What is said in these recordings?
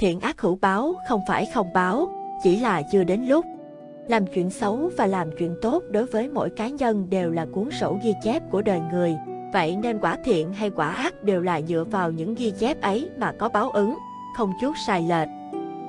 Thiện ác hữu báo không phải không báo, chỉ là chưa đến lúc. Làm chuyện xấu và làm chuyện tốt đối với mỗi cá nhân đều là cuốn sổ ghi chép của đời người. Vậy nên quả thiện hay quả ác đều là dựa vào những ghi chép ấy mà có báo ứng, không chút sai lệch.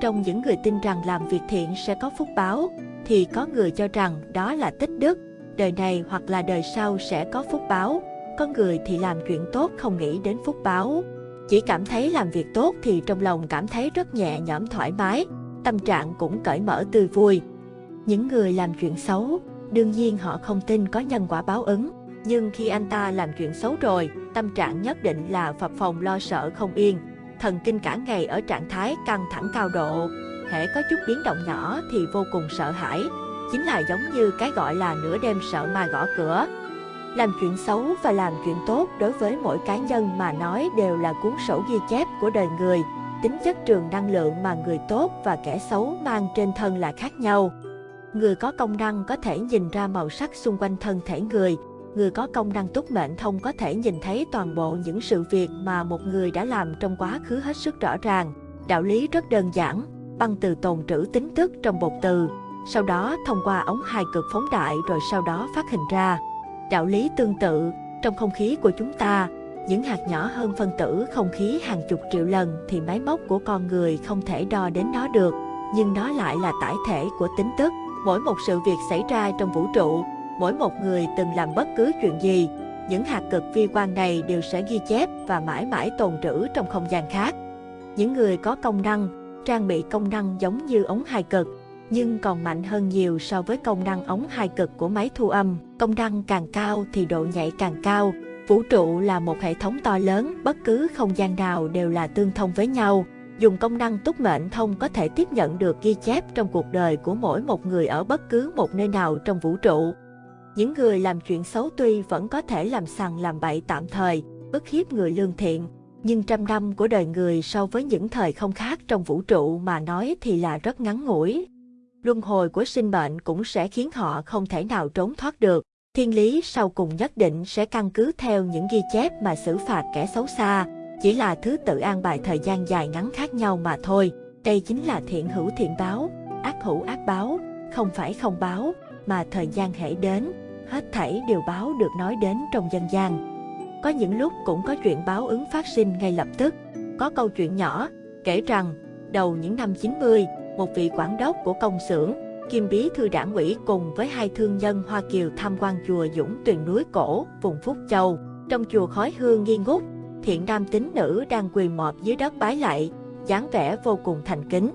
Trong những người tin rằng làm việc thiện sẽ có phúc báo, thì có người cho rằng đó là tích đức, đời này hoặc là đời sau sẽ có phúc báo. Có người thì làm chuyện tốt không nghĩ đến phúc báo. Chỉ cảm thấy làm việc tốt thì trong lòng cảm thấy rất nhẹ nhõm thoải mái, tâm trạng cũng cởi mở tươi vui. Những người làm chuyện xấu, đương nhiên họ không tin có nhân quả báo ứng. Nhưng khi anh ta làm chuyện xấu rồi, tâm trạng nhất định là phập phòng lo sợ không yên. Thần kinh cả ngày ở trạng thái căng thẳng cao độ. Hễ có chút biến động nhỏ thì vô cùng sợ hãi. Chính là giống như cái gọi là nửa đêm sợ ma gõ cửa. Làm chuyện xấu và làm chuyện tốt đối với mỗi cá nhân mà nói đều là cuốn sổ ghi chép của đời người. Tính chất trường năng lượng mà người tốt và kẻ xấu mang trên thân là khác nhau. Người có công năng có thể nhìn ra màu sắc xung quanh thân thể người. Người có công năng túc mệnh thông có thể nhìn thấy toàn bộ những sự việc mà một người đã làm trong quá khứ hết sức rõ ràng. Đạo lý rất đơn giản, băng từ tồn trữ tính tức trong bột từ, sau đó thông qua ống hai cực phóng đại rồi sau đó phát hình ra. Đạo lý tương tự, trong không khí của chúng ta, những hạt nhỏ hơn phân tử không khí hàng chục triệu lần thì máy móc của con người không thể đo đến nó được, nhưng nó lại là tải thể của tính tức. Mỗi một sự việc xảy ra trong vũ trụ, mỗi một người từng làm bất cứ chuyện gì, những hạt cực vi quan này đều sẽ ghi chép và mãi mãi tồn trữ trong không gian khác. Những người có công năng, trang bị công năng giống như ống hai cực, nhưng còn mạnh hơn nhiều so với công năng ống hai cực của máy thu âm. Công năng càng cao thì độ nhạy càng cao. Vũ trụ là một hệ thống to lớn, bất cứ không gian nào đều là tương thông với nhau. Dùng công năng túc mệnh thông có thể tiếp nhận được ghi chép trong cuộc đời của mỗi một người ở bất cứ một nơi nào trong vũ trụ. Những người làm chuyện xấu tuy vẫn có thể làm sằng làm bậy tạm thời, bức hiếp người lương thiện, nhưng trăm năm của đời người so với những thời không khác trong vũ trụ mà nói thì là rất ngắn ngủi. Luân hồi của sinh mệnh cũng sẽ khiến họ không thể nào trốn thoát được. Thiên lý sau cùng nhất định sẽ căn cứ theo những ghi chép mà xử phạt kẻ xấu xa, chỉ là thứ tự an bài thời gian dài ngắn khác nhau mà thôi. Đây chính là thiện hữu thiện báo, ác hữu ác báo, không phải không báo, mà thời gian hãy đến, hết thảy đều báo được nói đến trong dân gian. Có những lúc cũng có chuyện báo ứng phát sinh ngay lập tức. Có câu chuyện nhỏ, kể rằng, đầu những năm 90, một vị quản đốc của công xưởng, Kim Bí Thư Đảng ủy cùng với hai thương nhân Hoa Kiều tham quan chùa Dũng Tuyền núi cổ, vùng Phúc Châu. Trong chùa khói hương nghi ngút, thiện nam tín nữ đang quỳ mọp dưới đất bái lạy, dáng vẻ vô cùng thành kính.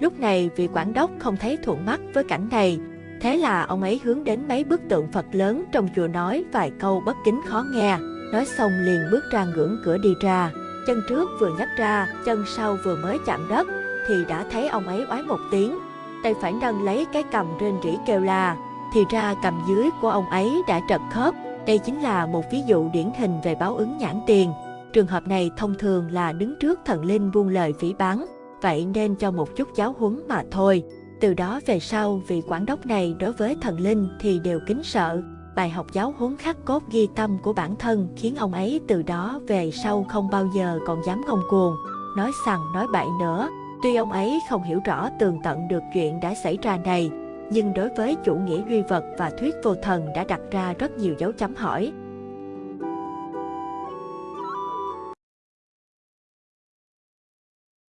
Lúc này vị quản đốc không thấy thuận mắt với cảnh này, thế là ông ấy hướng đến mấy bức tượng Phật lớn trong chùa nói vài câu bất kính khó nghe, nói xong liền bước ra ngưỡng cửa đi ra. Chân trước vừa nhấc ra, chân sau vừa mới chạm đất, thì đã thấy ông ấy oái một tiếng. Tay phải nâng lấy cái cầm rên rỉ kêu là, thì ra cầm dưới của ông ấy đã trật khớp. Đây chính là một ví dụ điển hình về báo ứng nhãn tiền. Trường hợp này thông thường là đứng trước thần linh buông lời phỉ báng, vậy nên cho một chút giáo huấn mà thôi. Từ đó về sau, vị quản đốc này đối với thần linh thì đều kính sợ. Bài học giáo huấn khắc cốt ghi tâm của bản thân khiến ông ấy từ đó về sau không bao giờ còn dám ngông cuồng, nói sằng nói bậy nữa. Tuy ông ấy không hiểu rõ tường tận được chuyện đã xảy ra này, nhưng đối với chủ nghĩa duy vật và thuyết vô thần đã đặt ra rất nhiều dấu chấm hỏi.